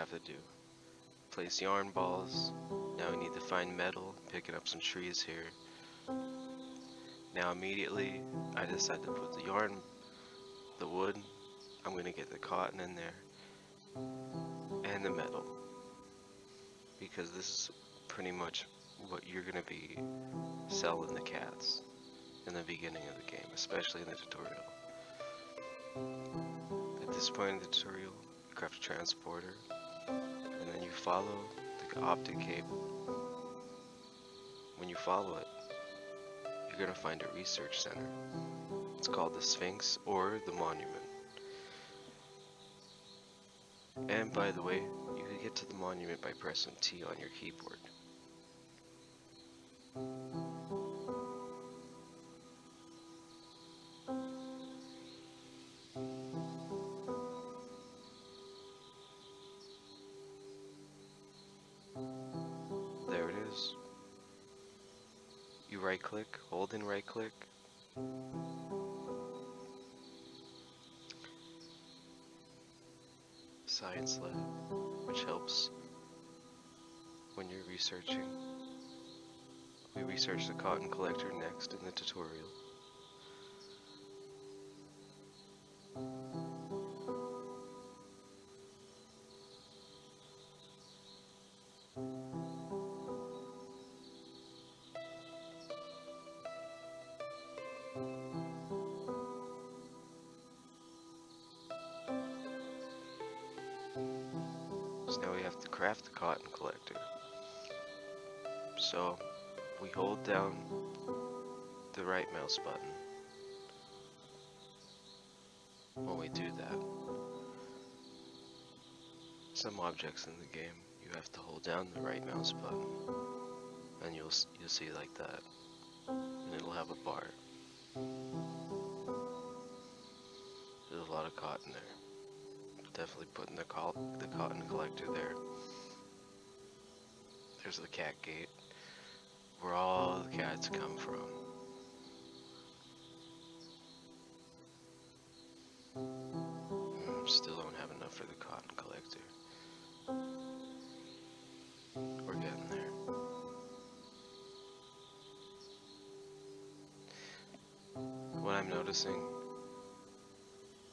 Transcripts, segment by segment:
have to do. Place yarn balls. Now we need to find metal, picking up some trees here. Now immediately, I decide to put the yarn, the wood, I'm gonna get the cotton in there, and the metal. Because this is pretty much what you're gonna be selling the cats in the beginning of the game, especially in the tutorial. At this point in the tutorial, craft a transporter, follow the optic cable. When you follow it, you're gonna find a research center. It's called the Sphinx or the Monument. And by the way, you can get to the monument by pressing T on your keyboard. Right click, hold and right click. Science Lab, which helps when you're researching. We research the cotton collector next in the tutorial. So now we have to craft the cotton collector. So we hold down the right mouse button when we do that. Some objects in the game you have to hold down the right mouse button and you'll you'll see like that and it'll have a bar. There's a lot of cotton there definitely putting the, col the cotton collector there. There's the cat gate, where all the cats come from. Mm, still don't have enough for the cotton collector. We're getting there. What I'm noticing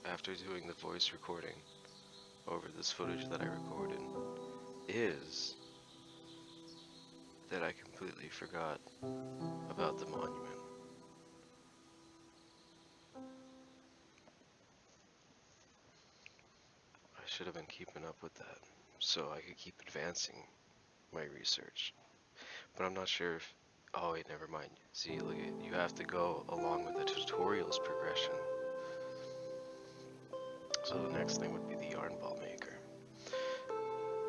after doing the voice recording over this footage that I recorded is that I completely forgot about the monument. I should have been keeping up with that so I could keep advancing my research. But I'm not sure if... Oh wait, never mind. See, look, you have to go along with the tutorial's progression. So the next thing would be the yarn ball maker.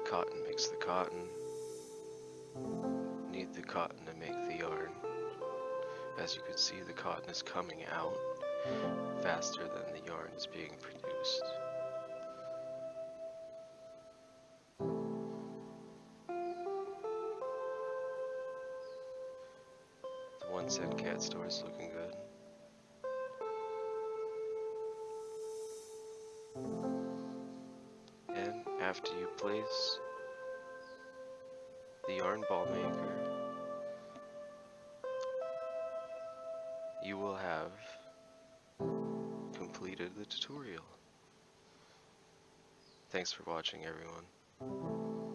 Cotton makes the cotton. Need the cotton to make the yarn. As you can see, the cotton is coming out faster than the yarn is being produced. The one cent cat store is looking good. After you place the yarn ball maker, you will have completed the tutorial. Thanks for watching everyone.